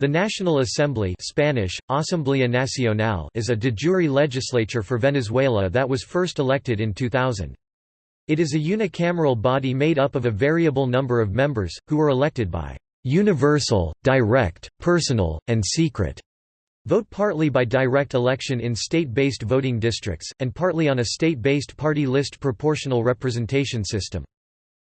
The National Assembly Spanish, Asamblea Nacional is a de jure legislature for Venezuela that was first elected in 2000. It is a unicameral body made up of a variable number of members, who are elected by «universal, direct, personal, and secret» vote partly by direct election in state-based voting districts, and partly on a state-based party list proportional representation system.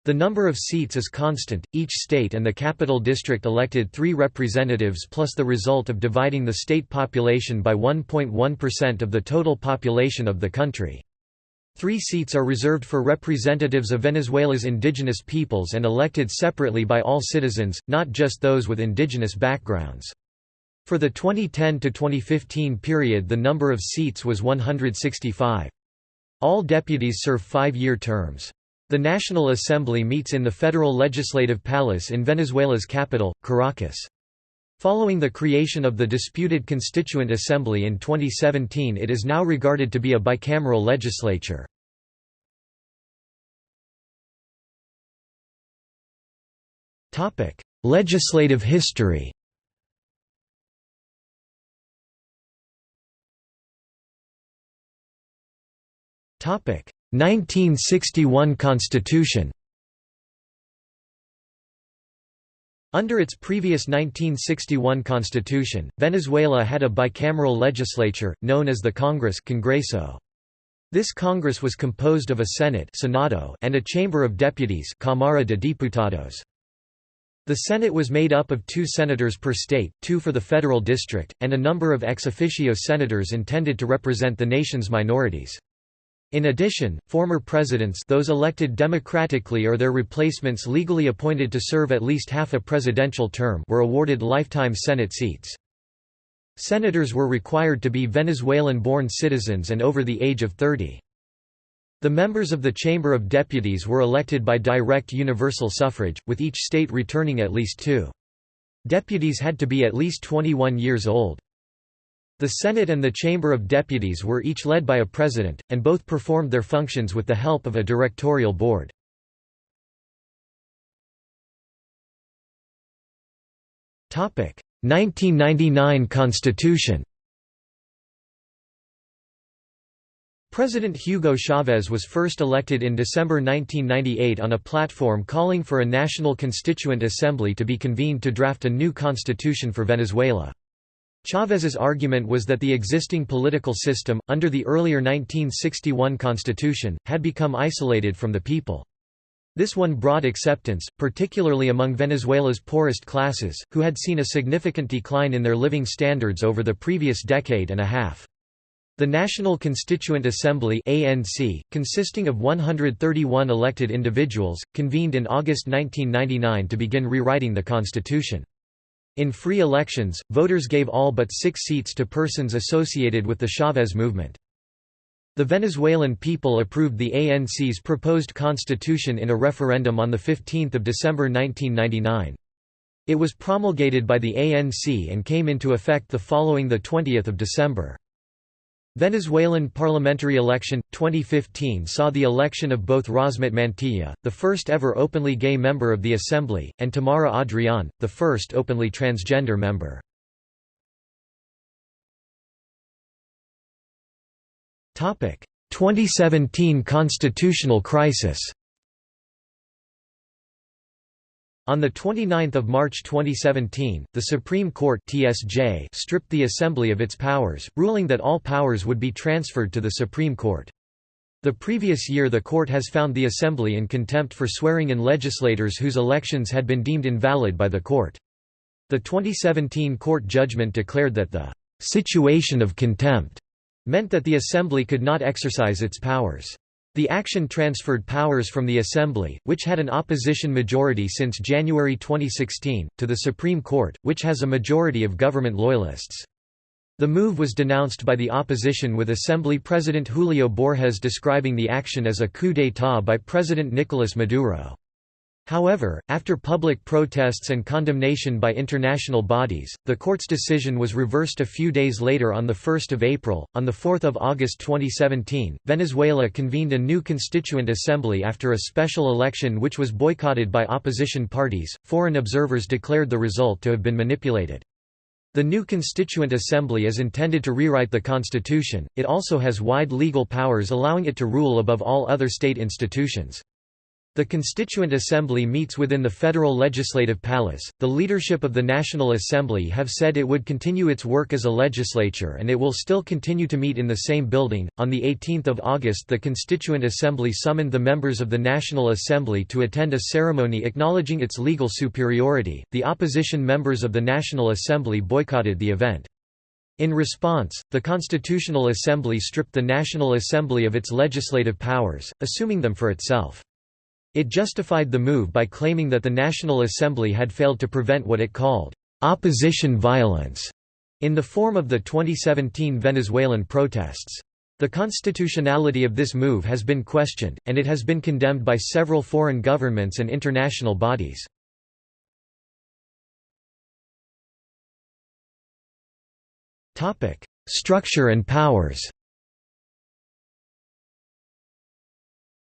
The number of seats is constant, each state and the capital district elected three representatives plus the result of dividing the state population by 1.1% of the total population of the country. Three seats are reserved for representatives of Venezuela's indigenous peoples and elected separately by all citizens, not just those with indigenous backgrounds. For the 2010–2015 period the number of seats was 165. All deputies serve five-year terms. The National Assembly meets in the Federal Legislative Palace in Venezuela's capital, Caracas. Following the creation of the disputed Constituent Assembly in 2017 it is now regarded to be a bicameral legislature. Legislative history Topic 1961 Constitution Under its previous 1961 constitution, Venezuela had a bicameral legislature, known as the Congress Congreso. This Congress was composed of a Senate Senado and a Chamber of Deputies Cámara de Diputados. The Senate was made up of two senators per state, two for the federal district, and a number of ex officio senators intended to represent the nation's minorities. In addition, former presidents those elected democratically or their replacements legally appointed to serve at least half a presidential term were awarded lifetime Senate seats. Senators were required to be Venezuelan-born citizens and over the age of 30. The members of the Chamber of Deputies were elected by direct universal suffrage, with each state returning at least two. Deputies had to be at least 21 years old. The Senate and the Chamber of Deputies were each led by a president, and both performed their functions with the help of a directorial board. Topic: 1999 Constitution. President Hugo Chavez was first elected in December 1998 on a platform calling for a national constituent assembly to be convened to draft a new constitution for Venezuela. Chavez's argument was that the existing political system, under the earlier 1961 constitution, had become isolated from the people. This won broad acceptance, particularly among Venezuela's poorest classes, who had seen a significant decline in their living standards over the previous decade and a half. The National Constituent Assembly ANC, consisting of 131 elected individuals, convened in August 1999 to begin rewriting the constitution. In free elections, voters gave all but six seats to persons associated with the Chavez movement. The Venezuelan people approved the ANC's proposed constitution in a referendum on 15 December 1999. It was promulgated by the ANC and came into effect the following 20 December. Venezuelan parliamentary election 2015 saw the election of both Rosmit Mantilla, the first ever openly gay member of the assembly, and Tamara Adrian, the first openly transgender member. Topic: 2017 constitutional crisis. On 29 March 2017, the Supreme Court TSJ stripped the Assembly of its powers, ruling that all powers would be transferred to the Supreme Court. The previous year the court has found the Assembly in contempt for swearing in legislators whose elections had been deemed invalid by the court. The 2017 court judgment declared that the «situation of contempt» meant that the Assembly could not exercise its powers. The action transferred powers from the Assembly, which had an opposition majority since January 2016, to the Supreme Court, which has a majority of government loyalists. The move was denounced by the opposition with Assembly President Julio Borges describing the action as a coup d'état by President Nicolas Maduro. However, after public protests and condemnation by international bodies, the court's decision was reversed a few days later on 1 April. On 4 August 2017, Venezuela convened a new constituent assembly after a special election which was boycotted by opposition parties. Foreign observers declared the result to have been manipulated. The new Constituent Assembly is intended to rewrite the constitution, it also has wide legal powers allowing it to rule above all other state institutions. The Constituent Assembly meets within the federal legislative palace. The leadership of the National Assembly have said it would continue its work as a legislature and it will still continue to meet in the same building. On the 18th of August, the Constituent Assembly summoned the members of the National Assembly to attend a ceremony acknowledging its legal superiority. The opposition members of the National Assembly boycotted the event. In response, the Constitutional Assembly stripped the National Assembly of its legislative powers, assuming them for itself. It justified the move by claiming that the National Assembly had failed to prevent what it called opposition violence in the form of the 2017 Venezuelan protests. The constitutionality of this move has been questioned, and it has been condemned by several foreign governments and international bodies. Structure and powers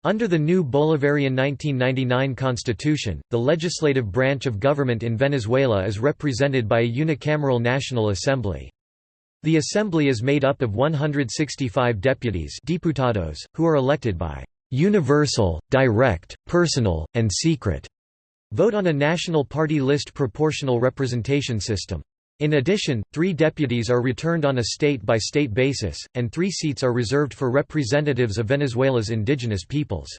Under the new Bolivarian 1999 constitution, the legislative branch of government in Venezuela is represented by a unicameral National Assembly. The assembly is made up of 165 deputies diputados, who are elected by «universal, direct, personal, and secret» vote on a national party list proportional representation system. In addition, three deputies are returned on a state-by-state -state basis, and three seats are reserved for representatives of Venezuela's indigenous peoples.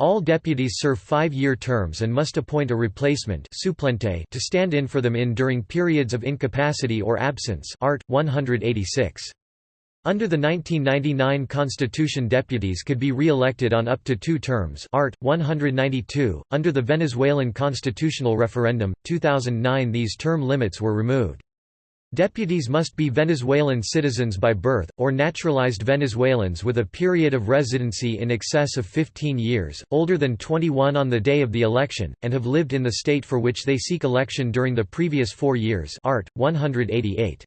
All deputies serve five-year terms and must appoint a replacement suplente to stand in for them in during periods of incapacity or absence Art. 186. Under the 1999 Constitution deputies could be re-elected on up to two terms Art. 192. Under the Venezuelan constitutional referendum, 2009 these term limits were removed. Deputies must be Venezuelan citizens by birth, or naturalized Venezuelans with a period of residency in excess of 15 years, older than 21 on the day of the election, and have lived in the state for which they seek election during the previous four years Art. 188.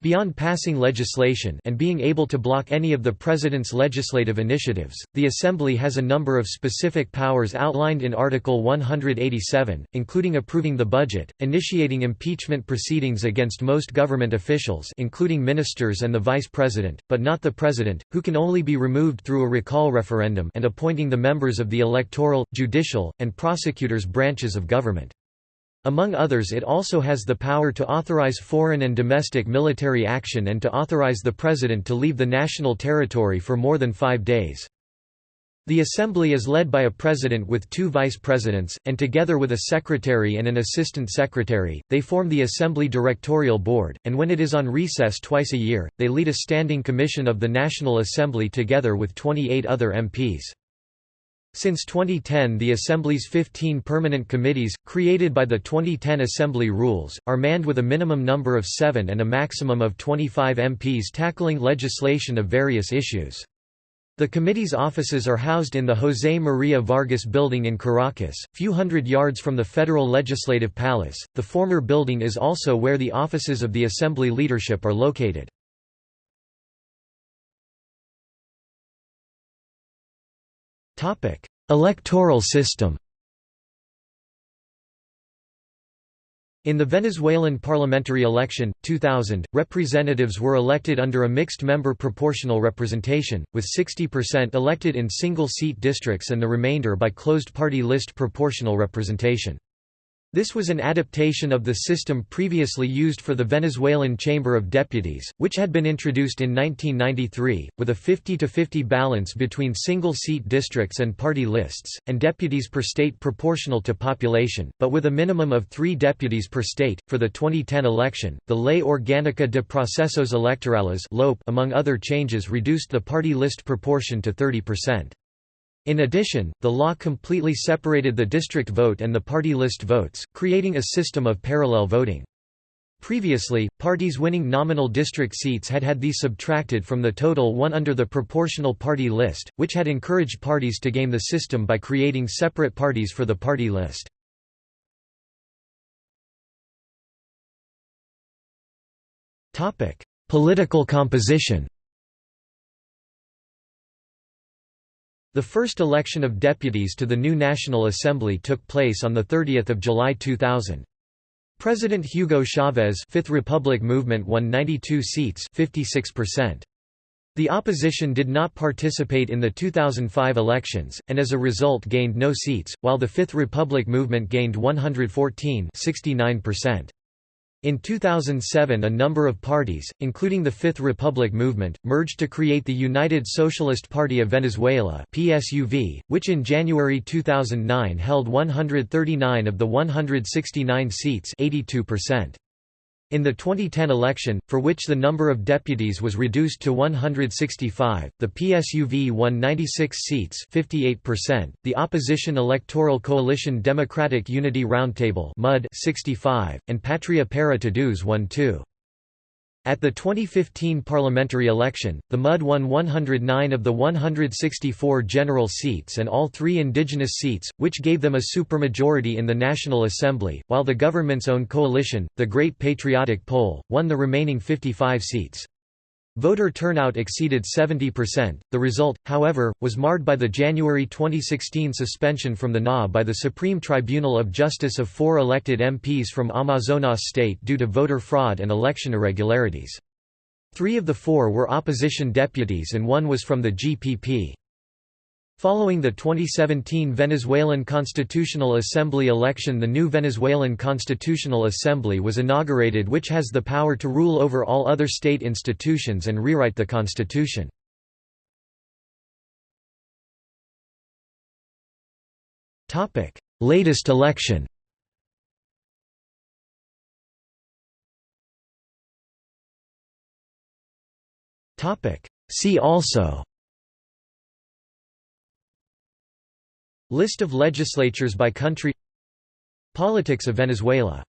Beyond passing legislation and being able to block any of the President's legislative initiatives, the Assembly has a number of specific powers outlined in Article 187, including approving the budget, initiating impeachment proceedings against most government officials including ministers and the Vice President, but not the President, who can only be removed through a recall referendum and appointing the members of the electoral, judicial, and prosecutors branches of government. Among others it also has the power to authorize foreign and domestic military action and to authorize the President to leave the national territory for more than five days. The Assembly is led by a president with two vice presidents, and together with a secretary and an assistant secretary, they form the Assembly Directorial Board, and when it is on recess twice a year, they lead a standing commission of the National Assembly together with 28 other MPs. Since 2010 the Assembly's 15 permanent committees, created by the 2010 Assembly rules, are manned with a minimum number of seven and a maximum of 25 MPs tackling legislation of various issues. The committee's offices are housed in the José María Vargas building in Caracas, few hundred yards from the Federal Legislative Palace. The former building is also where the offices of the Assembly leadership are located. Topic: Electoral system. In the Venezuelan parliamentary election, 2000, representatives were elected under a mixed-member proportional representation, with 60% elected in single-seat districts and the remainder by closed-party list proportional representation. This was an adaptation of the system previously used for the Venezuelan Chamber of Deputies, which had been introduced in 1993, with a 50-50 balance between single-seat districts and party lists, and deputies per state proportional to population, but with a minimum of three deputies per state. For the 2010 election, the Ley Orgánica de Procesos Electorales among other changes reduced the party list proportion to 30%. In addition, the law completely separated the district vote and the party list votes, creating a system of parallel voting. Previously, parties winning nominal district seats had had these subtracted from the total won under the proportional party list, which had encouraged parties to game the system by creating separate parties for the party list. Political composition The first election of deputies to the new National Assembly took place on 30 July 2000. President Hugo Chavez Fifth Republic movement won 92 seats 56%. The opposition did not participate in the 2005 elections, and as a result gained no seats, while the Fifth Republic movement gained 114 69%. In 2007 a number of parties, including the Fifth Republic movement, merged to create the United Socialist Party of Venezuela PSUV, which in January 2009 held 139 of the 169 seats 82%. In the 2010 election, for which the number of deputies was reduced to 165, the PSUV won 96 seats 58%, the opposition Electoral Coalition Democratic Unity Roundtable MUD 65, and Patria para Todos won 2. At the 2015 parliamentary election, the MUD won 109 of the 164 general seats and all three indigenous seats, which gave them a supermajority in the National Assembly, while the government's own coalition, the Great Patriotic Pole, won the remaining 55 seats. Voter turnout exceeded 70%. The result, however, was marred by the January 2016 suspension from the NA by the Supreme Tribunal of Justice of four elected MPs from Amazonas state due to voter fraud and election irregularities. Three of the four were opposition deputies and one was from the GPP. Following the 2017 Venezuelan Constitutional Assembly election. The new Venezuelan Constitutional Assembly was inaugurated which has the power to rule over all other state institutions and rewrite the constitution. Latest election. See also List of legislatures by country. Politics of Venezuela